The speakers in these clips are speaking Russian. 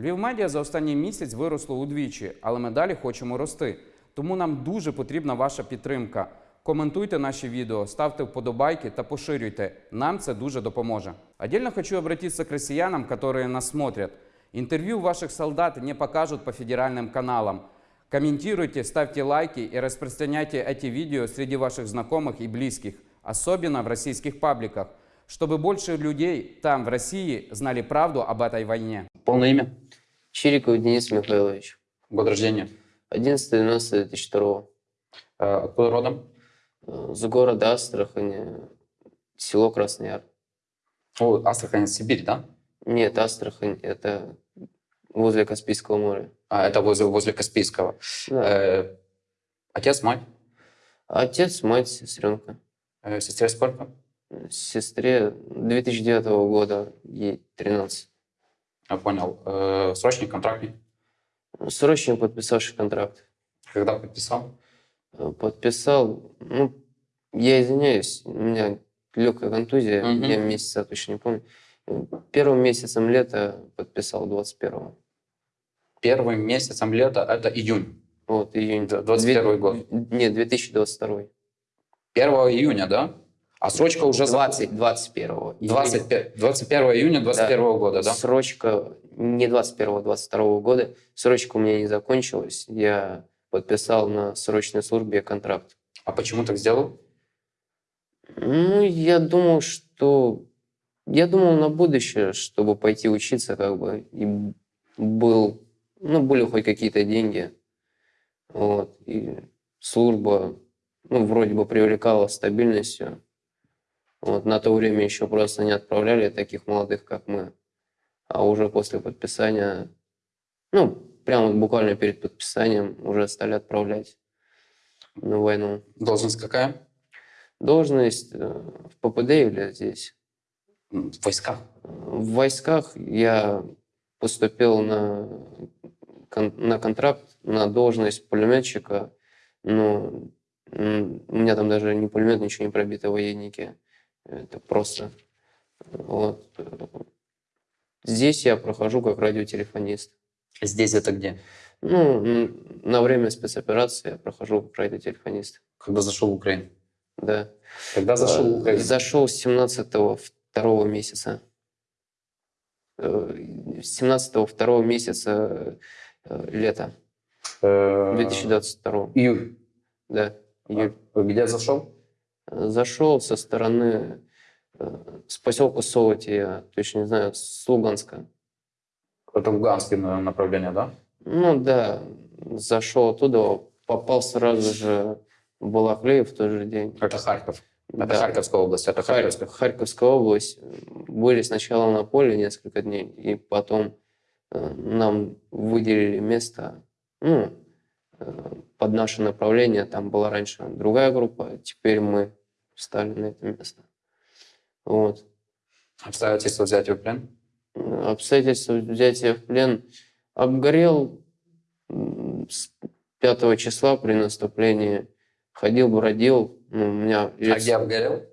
Львів медіа за останній місяць виросло удвічі, але ми далі хочемо рости. Тому нам дуже потрібна ваша підтримка. Коментуйте наші відео, ставте вподобайки та поширюйте. Нам це дуже допоможе. Отдельно хочу обратиться к россиянам, которые нас смотрят. Интервью ваших солдат не покажут по федеральным каналам. Комментируйте, ставьте лайки и распространяйте эти видео среди ваших знакомых и близких, особенно в российских пабликах, чтобы больше людей там, в России, знали правду об этой войне. Полное имя? Чириков Денис Михайлович. Год рождения? 11.12.2002. Э, Откуда родом? Э, С города Астрахани, село Красный Яр. О, Астрахань, Сибирь, да? Нет, Астрахань – это возле Каспийского моря. А, это возле, возле Каспийского. Да. Э, Отец, мать? Отец, мать, сестренка. Э, Сестре сколько? Сестре 2009 года, ей 13. Я понял. Э, Срочный, контрактный? Срочно подписавший контракт. Когда подписал? Э, Подписал, ну, я извиняюсь, у меня легкая контузия, Мгм. я месяца точно не помню. Первым месяцем лета подписал 21 Первым месяцем лета это июнь. Вот, июнь. Д- 21 год. Нет, 2022. 1 июня, да? А срочка уже... за- 20, 21. 25 21 июня 21 года, да? Срочка не 21 22 года. Срочка у меня не закончилась. Я подписал на срочной службе контракт. А почему так сделал? Ну, я думал, что... Я думал на будущее, чтобы пойти учиться, как бы, и был... Ну, были хоть какие-то деньги. Вот. И служба, ну, вроде бы привлекала стабильностью. Вот. На то время еще просто не отправляли таких молодых, как мы. А уже после подписания, ну, прямо вот буквально перед подписанием уже стали отправлять на войну. Должность какая? Должность э, в ППД или здесь? В войсках. В войсках я поступил на, кон- на контракт на должность пулеметчика, но у меня там даже не пулемет, ничего не пробито в военнике. Это просто... Вот. Здесь я прохожу как радиотелефонист. Здесь это где? Ну, на время спецоперации я прохожу как радиотелефонист. Когда зашел в Украину? Да. Когда зашел в Э, Украину? Зашел с 17 второго месяца. Э, С 17 второго месяца э, лета Э, 2022. Июль. Да, июль. А Где зашел? Зашел со стороны э, с поселка Солоти, я точно не знаю, с Луганска. Это Луганское на- направление, да? Ну да, зашел оттуда, попал сразу же в Балаклеев в тот же день. Это Харьков. Это Да. Харьковская область. Это Харь- Харьковская. Харьковская область. Были сначала на поле несколько дней, и потом э, нам выделили место ну, э, под наше направление. Там была раньше другая группа, теперь мы встали на это место. Вот. Обстоятельства взятия в плен? Обстоятельства взятия в плен обгорел с 5 числа при наступлении. Ходил, бродил. Ну, у меня А где обгорел?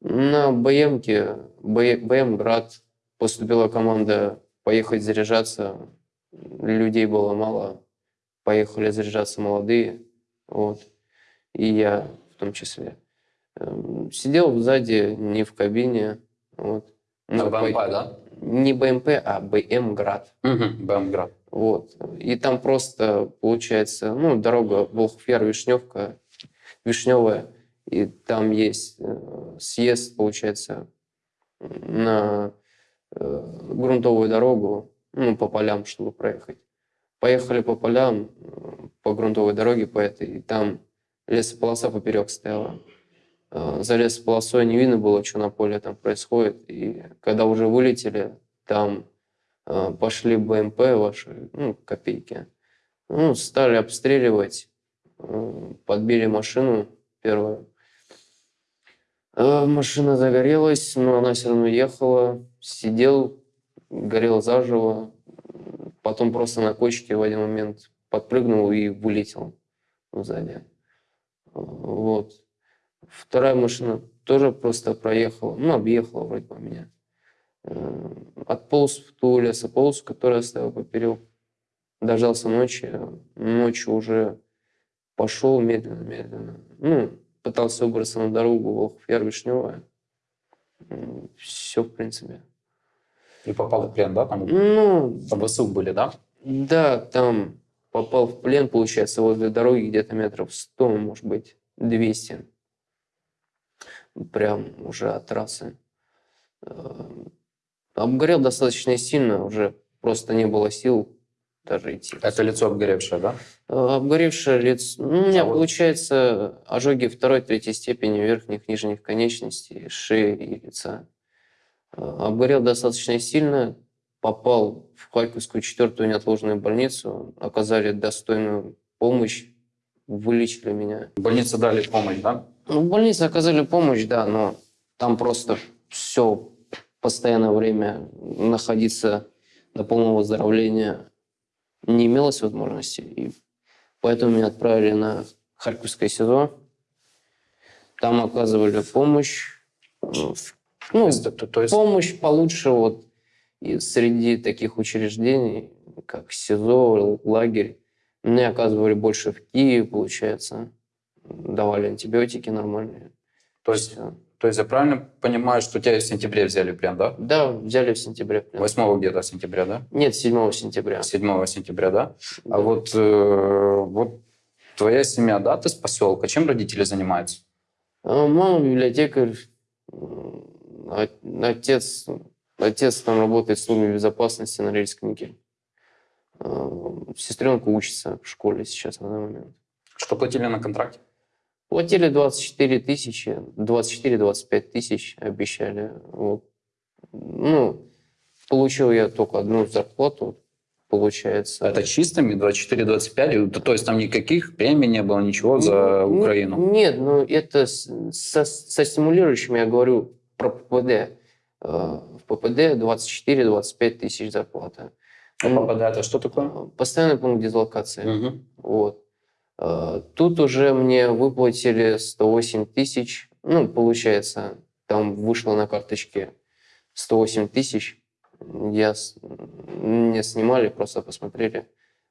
На БМке, БМ Град, поступила команда поехать заряжаться. Людей было мало. Поехали заряжаться молодые. Вот. И я в том числе. Эм, Сидел сзади, не в кабине. Вот. На Мы БМП, да? Не БМП, а БМ Град. Угу. БМГрад. Вот. И там просто, получается, ну, дорога Волхвер, Вишневка, Вишневая, и там есть э, съезд, получается, на э, грунтовую дорогу, ну, по полям, чтобы проехать. Поехали по полям, э, по грунтовой дороге по этой, и там лесополоса поперек стояла. Э, За лесополосой не видно было, что на поле там происходит. И когда уже вылетели, там э, пошли БМП ваши, ну, копейки. Ну, стали обстреливать, э, подбили машину первую. Машина загорелась, но она все равно ехала. Сидел, горел заживо. Потом просто на кочке в один момент подпрыгнул и вылетел сзади. Вот. Вторая машина тоже просто проехала, ну, объехала вроде бы меня. Э, Отполз в ту лесополосу, которую оставил поперек. Дождался ночи. Ночью уже пошел медленно-медленно. Ну, пытался выбраться на дорогу Волхов-Яр, Вишневая. Все, в принципе. И попал в плен, да? Там Ну, там ВСУ были, да? да, там попал в плен, получается, возле дороги где-то метров 100, может быть, 200. Прям уже от трассы. Э, Обгорел достаточно сильно, уже просто не было сил даже идти. Это лицо обгоревшее, да? Э, Обгоревшее лицо. Ну, у меня А вот- получается ожоги второй, третьей степени верхних, нижних конечностей, шеи и лица. Э, Обгорел достаточно сильно, попал в Харьковскую четвертую неотложную больницу, оказали достойную помощь, вылечили меня. В больнице дали помощь, да? Ну, в больнице оказали помощь, да, но там просто все постоянное время находиться до полного выздоровления не имелось возможности. И поэтому меня отправили на Харьковское СИЗО. Там оказывали помощь. Ну, в- То есть, то- то есть помощь получше вот и среди таких учреждений, как СИЗО, лагерь. Мне оказывали больше в Киеве, получается. Давали антибиотики нормальные. То есть, Всё. то есть я правильно понимаю, что тебя в сентябре взяли плен, да? Да, взяли в сентябре. плен. 8 где-то сентября, да? Нет, 7 сентября. 7 сентября, да? Да. А вот, э, вот твоя семья, да, ты с поселка, чем родители занимаются? А Мама библиотекарь, от- отец, отец там работает в службе безопасности на Рельскнике. Сестренка учится в школе сейчас на данный момент. Что платили на контракте? Платили 24 тысячи, 24-25 тысяч обещали. Вот. Ну, получил я только одну зарплату, получается. Это чистыми 24-25? То есть там никаких премий не было, ничего за Ну, Украину? Нет, ну это со, со стимулирующим я говорю про ППД. Э, В ППД 24-25 тысяч зарплата. А ППД это что такое? Э, Постоянный пункт дислокации. Мгм. Вот. Э, Тут уже мне выплатили 108 тысяч. Ну, получается, там вышло на карточке 108 тысяч. Я мне снимали, просто посмотрели.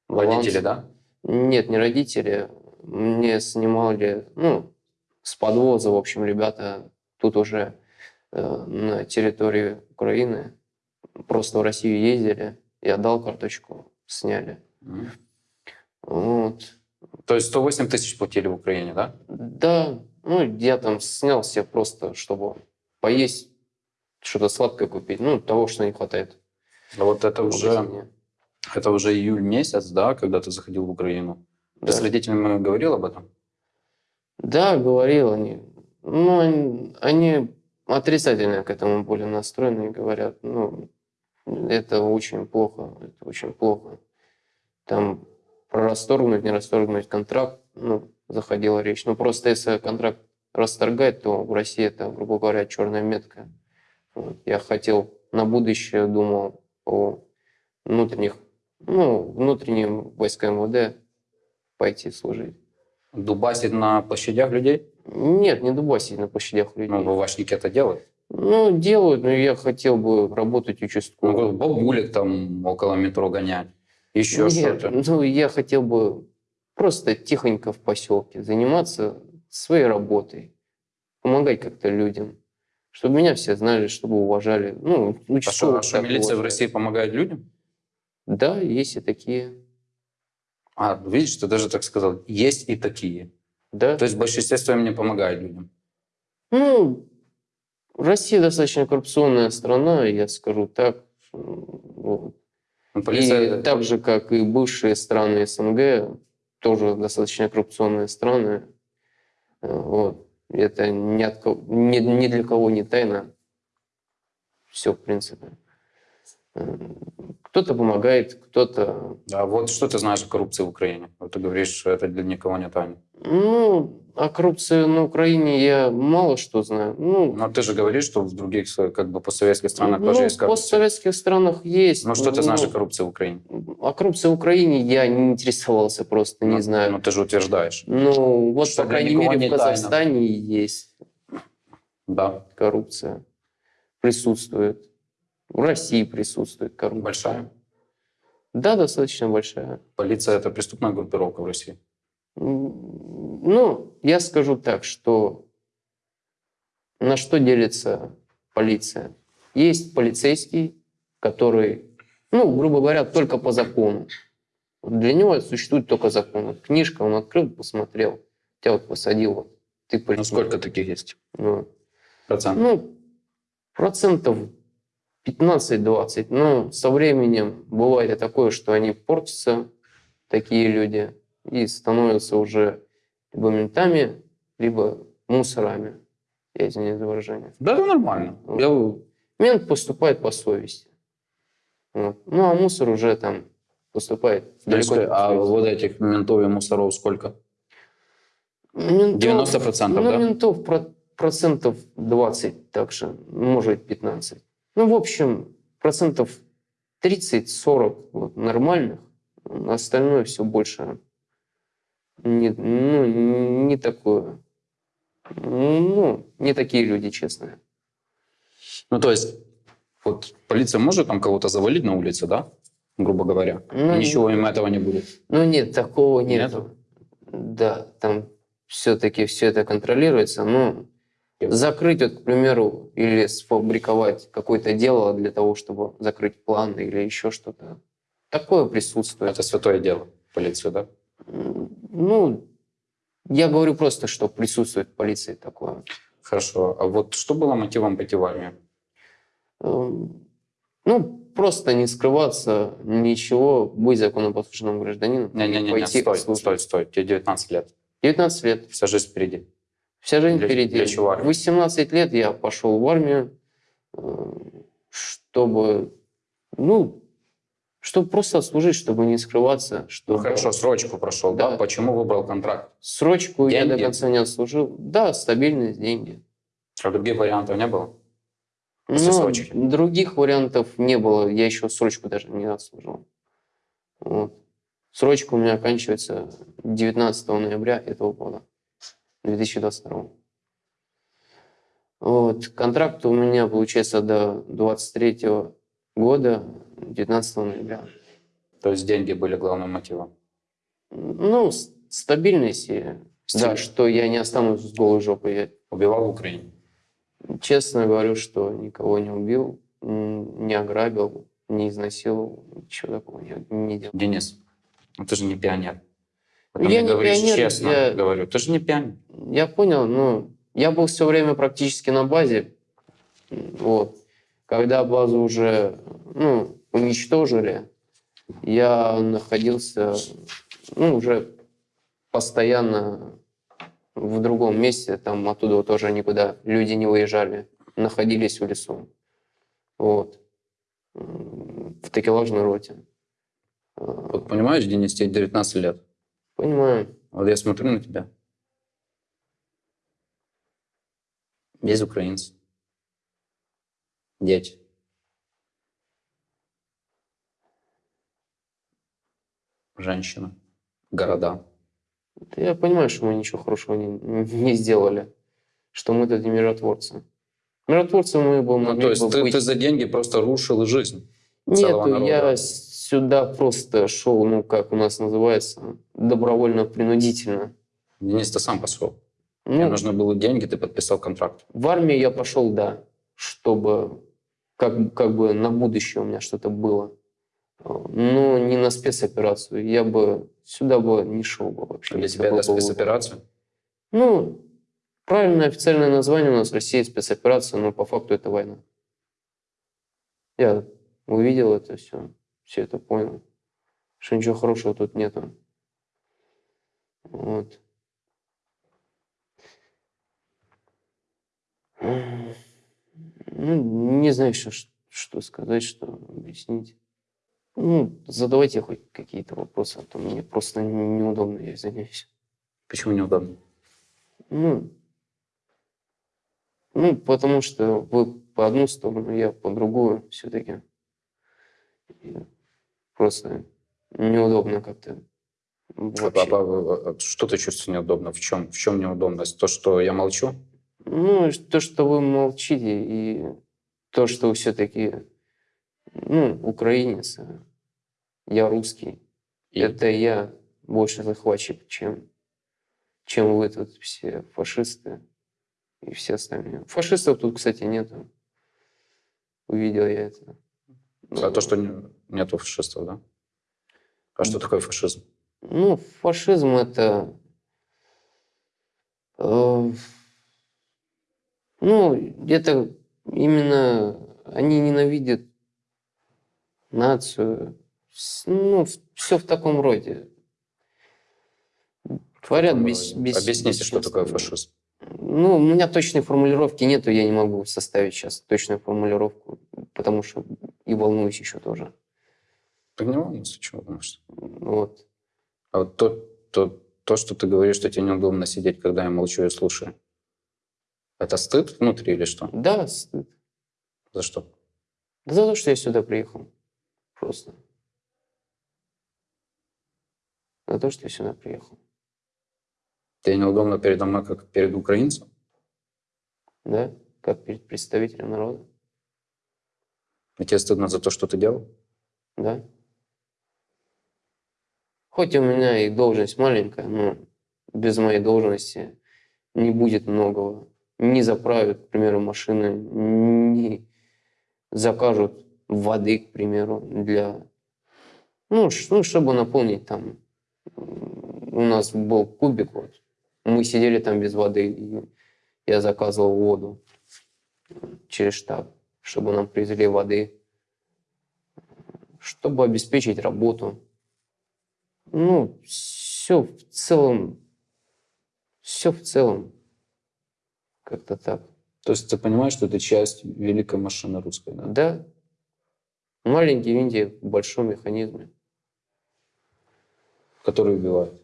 баланс. Водители, да? Нет, не родители. Мне снимали, ну, с подвоза, в общем, ребята тут уже э, на территории Украины просто в Россию ездили. Я дал карточку, сняли. Мгм. Вот. То есть 108 тысяч платили в Украине, да? Да, ну, я там снял себе просто, чтобы поесть, что-то сладкое купить. Ну, того, что не хватает. А вот это уже, это уже июль месяц, да, когда ты заходил в Украину? Ты Да. с родителями говорил об этом? Да, говорил они. Ну, они, они отрицательно к этому были настроены и говорят, ну, это очень плохо, это очень плохо. Там про расторгнуть, не расторгнуть контракт, ну, заходила речь. Ну, просто если контракт расторгать, то в России это, грубо говоря, черная метка. Вот. Я хотел на будущее, думал о внутренних, ну, внутренним войска МВД пойти служить. Дубасить на площадях людей? Нет, не дубасить на площадях людей. Ну, ВВшники это делают. Ну, делают, но я хотел бы работать Ну, участковым. бабулек там около метро гонять. Еще Нет, что-то. ну, я хотел бы просто тихонько в поселке заниматься своей работой, помогать как-то людям, чтобы меня все знали, чтобы уважали. Ну, А что, участковых а что так милиция в уважают. России помогает людям? Да, есть и такие. А, видишь, ты даже так сказал. Есть и такие. Да. То есть в большинстве своем не помогает людям. Ну, Россия достаточно коррупционная страна, я скажу так. Вот. Ну, полиция- И так же, как и бывшие страны СНГ, тоже достаточно коррупционные страны. Э, Вот. Это ни, от кого- ни, ни для кого не тайна. Все, в принципе. Э, Кто-то помогает, кто-то... А вот что ты знаешь о коррупции в Украине? Вот ты говоришь, что это для никого не тайна. Ну, о коррупции на Украине я мало что знаю. Ну, Но ты же говоришь, что в других как бы постсоветских странах ну, тоже есть в коррупция. постсоветских странах есть. Ну что ты знаешь Ну, о коррупции в Украине? О коррупции в Украине я не интересовался просто, не Ну, знаю. Ну ты же утверждаешь. Ну, вот, Что по крайней мере, в тайна. Казахстане есть Да. коррупция. Присутствует. В России присутствует коррупция. Большая. Да, достаточно большая. Полиция – это преступная группировка в России. Ну, я скажу так, что на что делится полиция? Есть полицейский, который, ну, грубо говоря, только по закону. Для него существует только закон. Вот Книжка он открыл, посмотрел, тебя вот посадил, вот, ты Ну, преступник. сколько таких есть? Ну, Процентов? ну, процентов 15-20. Но со временем бывает и такое, что они портятся, такие люди, и становятся уже либо ментами, либо мусорами. Я извиняюсь за выражение. Да, это нормально. Я Мент поступает по совести. Вот. Ну, а мусор уже там поступает далеко по а вот этих ментов и мусоров сколько? Ментов- 90%, ну, да? ментов про- процентов 20 также, может 15. Ну, в общем, процентов 30-40 вот, нормальных, остальное все больше не, ну, не такое. Ну, не такие люди, честные. Ну, то есть, вот полиция может там кого-то завалить на улице, да? Грубо говоря. Ну, И Ничего им этого не будет. Ну нет, такого Нет? нету. Да, там все-таки все это контролируется, но закрыть, вот, к примеру, или сфабриковать какое-то дело для того, чтобы закрыть план или еще что-то. Такое присутствует. Это святое дело, полиция, да? Ну, я говорю просто, что присутствует в полиции такое. Хорошо. А вот что было мотивом пойти в армию? Ну, просто не скрываться, ничего, быть законопослушным гражданином. Не-не-не, пойти стой, стой, стой. Тебе 19 лет. 19 лет. Вся жизнь впереди. Вся жизнь Для- впереди. для чего армия? В 18 лет я пошел в армию, э, чтобы, ну, чтобы просто служить, чтобы не скрываться. Ну, Чтобы... хорошо, срочку прошел, да? Да. Почему выбрал контракт? Срочку я Деньги? до конца не отслужил. Да, стабильность, деньги. А других вариантов не было? После срочки. других вариантов не было. Я еще срочку даже не отслужил. Вот. Срочка у меня оканчивается 19 ноября этого года, 2022. Вот. Контракт у меня получается до 23 года, 19 ноября. То есть деньги были главным мотивом? Ну, стабильность и да, что я не останусь с голой жопой. Я Убивал в Украине? честно говорю, что никого не убил, не ограбил, не изнасиловал, ничего такого не, не делал. Денис, ну ты же не пионер. Вот Я не говоришь пионер, честно, я- говорю, ты же не пионер. Я понял, ну, я был все время практически на базе, вот. Когда базу уже, ну, уничтожили, я находился, ну, уже постоянно в другом месте, там оттуда тоже никуда люди не выезжали, находились в лесу, вот, в такелажной роте. А, Вот понимаешь, Денис, тебе 19 лет. Понимаю. Вот я смотрю на тебя. Без украинцев. Дети. Женщина. Города. Да Я понимаю, что мы ничего хорошего не, не сделали, что мы тут не миротворцы. Миротворцы мы бы Ну, могли то есть ты, быть. ты за деньги просто рушил жизнь. Нету, я сюда просто шел, ну, как у нас называется, добровольно-принудительно. Денис, ты сам пошел. Ну, нужны были деньги, ты подписал контракт. в армию я пошел, да, чтобы как, как бы на будущее у меня что-то было. Но не на спецоперацию. Я бы сюда бы не шел бы вообще. Для тебя это был бы- спецоперация? Ну, правильное официальное название у нас в России спецоперация, но по факту это война. Я увидел это все, все это понял, что ничего хорошего тут нету. Вот. Ну, не знаю, что, что сказать, что объяснить. Ну, задавайте хоть какие-то вопросы, а то мне просто неудобно, я извиняюсь. Почему неудобно? Ну, ну, потому что вы по одну сторону, я по другую все-таки. Просто неудобно как-то. А- Вообще. а- а- а Что ты чувствуешь неудобно? В чем, в чем неудобность? То, что я молчу? Ну, то, что вы молчите, и то, что вы все-таки Ну, украинец, а я русский. И- Это я больше захватчик, чем, чем вы тут все фашисты и все остальные. Фашистов тут, кстати, нету. Увидел я это. А то, что не- нету фашистов, да? А что такое фашизм? Ну, фашизм это... э, ну, это именно они ненавидят нацию. Ну, все в таком роде. Творят без, без... Объясните, что такое фашизм. Ну, у меня точной формулировки нету, я не могу составить сейчас точную формулировку, потому что и волнуюсь еще тоже. Так не волнуйся, чего волнуешься. Вот. А вот то, то, то, что ты говоришь, что тебе неудобно сидеть, когда я молчу и слушаю, это стыд внутри или что? Да, стыд. За что? Да за то, что я сюда приехал. Просто. За то, что я сюда приехал. Тебе неудобно передо мной, как перед украинцем? Да? Как перед представителем народа. И тебе стыдно за то, что ты делал? Да? Хоть у меня и должность маленькая, но без моей должности не будет многого. Не заправят, к примеру, машины, не закажут воды, к примеру, для... Ну, ну, чтобы наполнить там... У нас был кубик, вот. Мы сидели там без воды, и я заказывал воду через штаб, чтобы нам привезли воды чтобы обеспечить работу. Ну, все в целом, все в целом, как-то так. То есть ты понимаешь, что ты часть великой машины русской, да? Да, маленький винтик в большом механизме. Который убивает.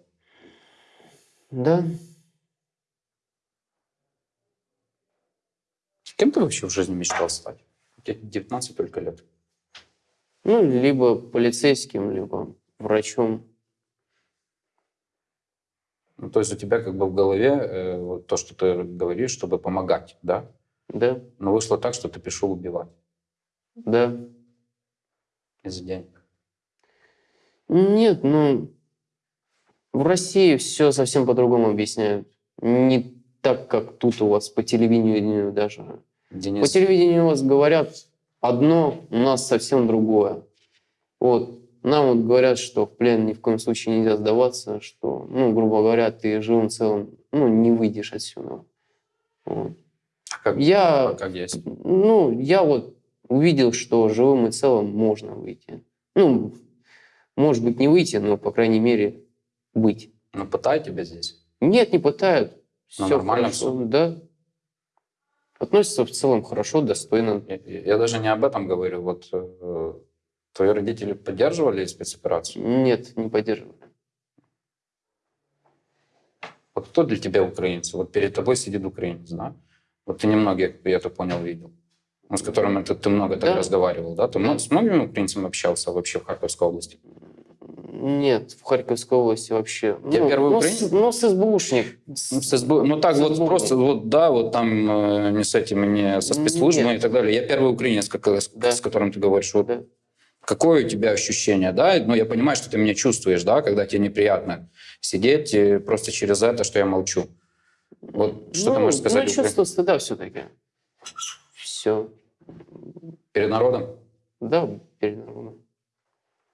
Да, Кем ты вообще в жизни мечтал стать? Тебе 19 только лет. ну, либо полицейским, либо врачом. Ну, то есть у тебя как бы в голове э, вот то, что ты говоришь, чтобы помогать, да? Да, Но вышло так, что ты пришел убивать да. из-за денег. Нет, ну, в России все совсем по-другому объясняют. Не так, как тут у вас по телевидению даже. По Денис, телевидению у вас говорят одно, у нас совсем другое. Вот. Нам вот говорят, что в плен ни в коем случае нельзя сдаваться, что, ну, грубо говоря, ты живым целым, ну, не выйдешь отсюда. Вот. а как, Я, а как есть? ну, я вот увидел, что живым и целым можно выйти. Ну, может быть, не выйти, но, по крайней мере, быть. Ну, пытают тебя здесь. Нет, не пытают. Ну, Все нормально хорошо, всё. да. Относятся в целом хорошо, достойно. Я, я даже не об этом говорю. Вот э, твои родители поддерживали спецоперацию? Нет, не поддерживаю. Вот кто для тебя украинцы? Вот перед тобой сидит украинец, да? Вот ты немногих, я так понял, видел. Ну, с которыми ты, ты много так Да. разговаривал, да? Ты много- с многими украинцами общался вообще в Харьковской области? Нет, в Харьковской области вообще. Я ну, первый ну, украинец? ну, с СБУшник. Ну, с СБУ ну так С вот СБУ. просто, вот да, вот там э, не с этими, не со спецслужбами Нет. и так далее. Я первый украинец, как, с, Да. с которым ты говоришь. Вот Да. Какое у тебя ощущение, да? Ну, я понимаю, что ты меня чувствуешь, да, когда тебе неприятно сидеть э, просто через это, что я молчу. Вот что ну, ты можешь сказать Ну, чувство стыда все-таки. Все. перед народом? Да, перед народом.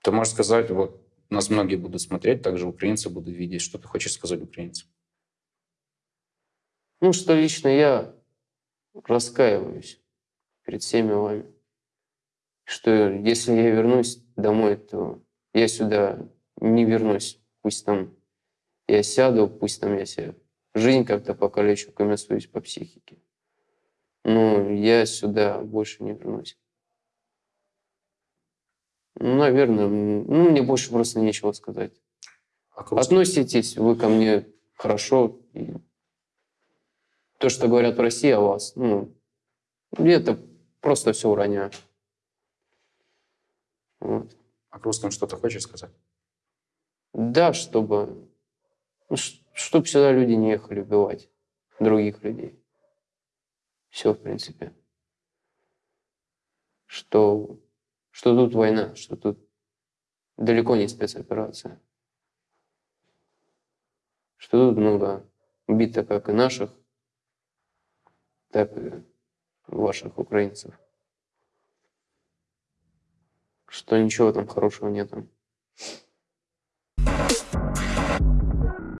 Ты можешь сказать, вот нас многие будут смотреть, также украинцы будут видеть, что ты хочешь сказать украинцам. Ну, что лично я раскаиваюсь перед всеми вами. Что если я вернусь домой, то я сюда не вернусь. Пусть там я сяду, пусть там я себе жизнь как-то покалечу, комиссуюсь по психике. Но я сюда больше не вернусь. Ну, наверное, ну, мне больше просто нечего сказать. А? Относитесь вы ко мне хорошо. И то, что говорят в России о вас, ну, это просто все уроняю. А к русским что-то хочешь сказать? Да, чтобы, ну, чтобы сюда люди не ехали убивать других людей. Все, в принципе. Что, что тут война, что тут далеко не спецоперация. Что тут много убито как и наших, так и ваших украинцев что ничего там хорошего нету.